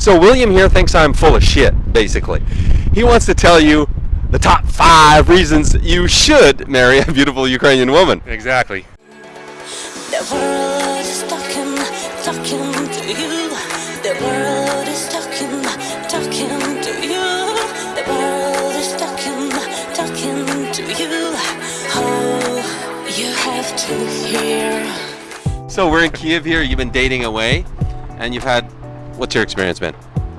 So William here thinks I'm full of shit, basically. He wants to tell you the top five reasons you should marry a beautiful Ukrainian woman. Exactly. The world is talking, talking to you. The world is talking, talking to you. The world is talking, talking to you. Oh, you have to hear. So we're in Kiev here. You've been dating away, and you've had. What's your experience been?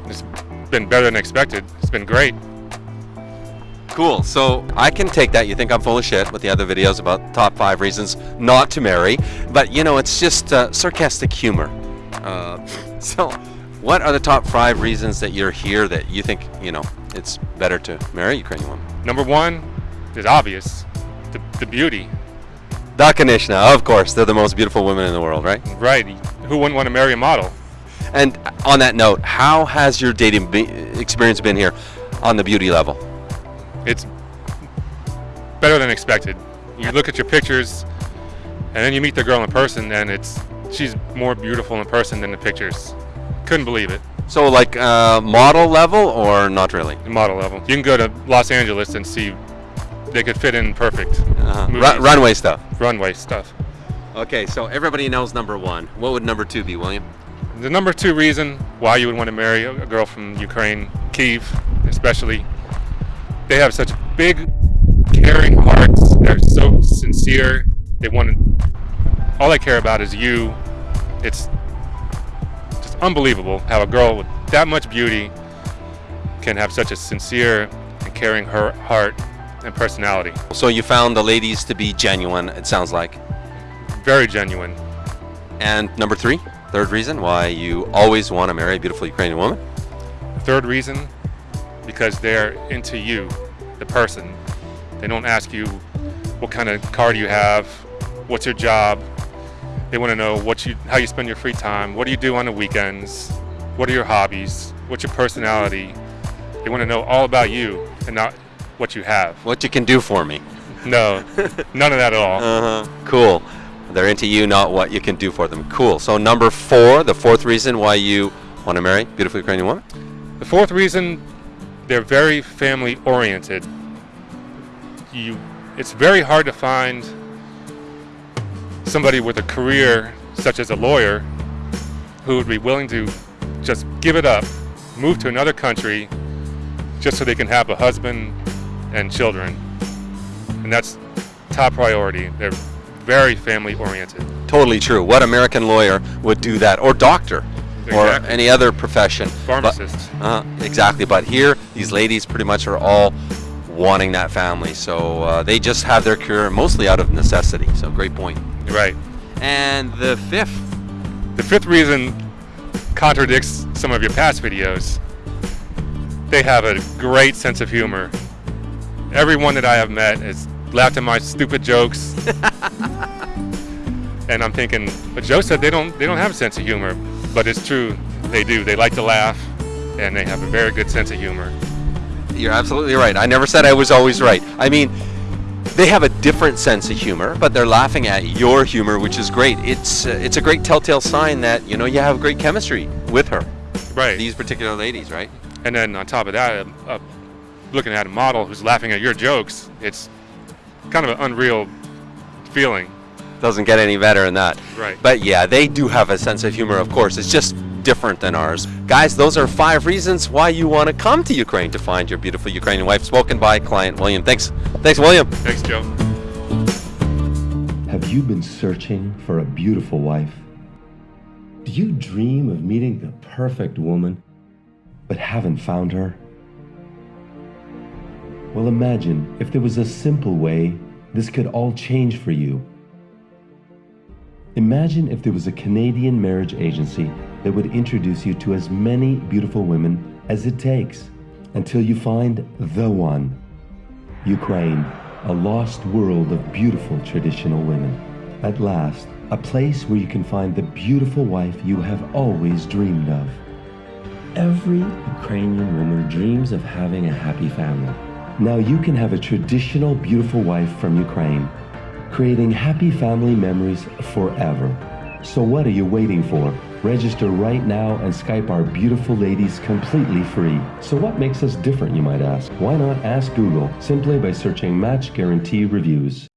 It's been better than expected. It's been great. Cool. So I can take that. You think I'm full of shit with the other videos about top five reasons not to marry, but you know it's just uh, sarcastic humor. Uh, so, what are the top five reasons that you're here that you think you know it's better to marry a Ukrainian woman? Number one is obvious, the, the beauty. Da Konechna, of course, they're the most beautiful women in the world, right? Right. Who wouldn't want to marry a model? And on that note, how has your dating be- experience been here on the beauty level? It's better than expected. You look at your pictures, and then you meet the girl in person, and it's she's more beautiful in person than the pictures. Couldn't believe it. So, like uh, model level or not really? Model level. You can go to Los Angeles and see they could fit in perfect. Uh-huh. Runway stuff. Runway stuff. Okay, so everybody knows number one. What would number two be, William? The number two reason why you would want to marry a girl from Ukraine, Kiev, especially, they have such big, caring hearts. They're so sincere. They want to. All they care about is you. It's just unbelievable how a girl with that much beauty can have such a sincere and caring her heart and personality. So you found the ladies to be genuine, it sounds like. Very genuine. And number three, third reason why you always want to marry a beautiful Ukrainian woman? Third reason, because they're into you, the person. They don't ask you what kind of car do you have, what's your job. They want to know what you, how you spend your free time, what do you do on the weekends, what are your hobbies, what's your personality. They want to know all about you and not what you have. What you can do for me. No, none of that at all. Uh huh. Cool. They're into you, not what you can do for them. Cool. So number four, the fourth reason why you want to marry a beautiful Ukrainian woman? The fourth reason, they're very family oriented. You, it's very hard to find somebody with a career such as a lawyer who would be willing to just give it up, move to another country, just so they can have a husband and children. And that's top priority. They're very family oriented. Totally true. What American lawyer would do that? Or doctor? Or any other profession? Pharmacists. But, uh, exactly. But here, these ladies pretty much are all wanting that family. So uh, they just have their career mostly out of necessity. So great point. Right. And the fifth, The fifth reason contradicts some of your past videos. They have a great sense of humor. Everyone that I have met has laughed at my stupid jokes. and I'm thinking, but Joe said they don't they don't have a sense of humor. But it's true, they do. They like to laugh and they have a very good sense of humor. you're absolutely right. I never said I was always right. I mean, they have a different sense of humor, but they're laughing at your humor, which is great. It's uh, it's a great telltale sign that you know you have great chemistry with her. Right. These particular ladies, right? And then on top of that, uh, looking at a model who's laughing at your jokes, it's kind of an unreal feeling. Doesn't get any better than that. Right. But yeah, they do have a sense of humor, of course. It's just different than ours. Guys, those are five reasons why you want to come to Ukraine to find your beautiful Ukrainian wife. Spoken by client William. Thanks. Thanks, William. Thanks, Joe. Have you been searching for a beautiful wife? Do you dream of meeting the perfect woman, but haven't found her? Well, imagine if there was a simple way this could all change for you. Imagine if there was a Canadian marriage agency that would introduce you to as many beautiful women as it takes until you find the one. Ukraine, a lost world of beautiful traditional women. At last, a place where you can find the beautiful wife you have always dreamed of. Every Ukrainian woman dreams of having a happy family. Now you can have a traditional beautiful wife from Ukraine, creating happy family memories forever. So what are you waiting for? Register right now and Skype our beautiful ladies completely free. So, what makes us different, you might ask? Why not ask Google simply by searching Match Guarantee Reviews?